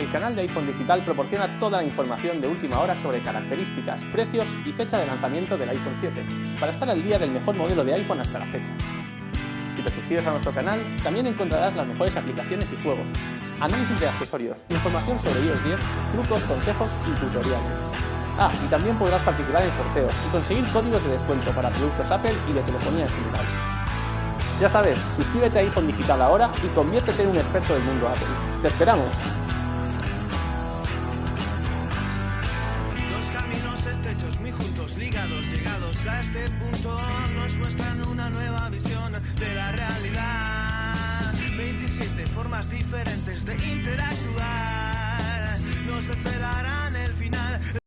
el canal de iPhone Digital proporciona toda la información de última hora sobre características, precios y fecha de lanzamiento del iPhone 7, para estar al día del mejor modelo de iPhone hasta la fecha. Si te suscribes a nuestro canal, también encontrarás las mejores aplicaciones y juegos, análisis de accesorios, información sobre iOS 10, trucos, consejos y tutoriales. Ah, y también podrás participar en sorteos y conseguir códigos de descuento para productos Apple y de telefonía en general. Ya sabes, suscríbete a iPhone Digital ahora y conviértete en un experto del mundo Apple. ¡Te esperamos! Muy juntos, ligados, llegados a este punto, nos muestran una nueva visión de la realidad. 27 formas diferentes de interactuar, nos esperarán el final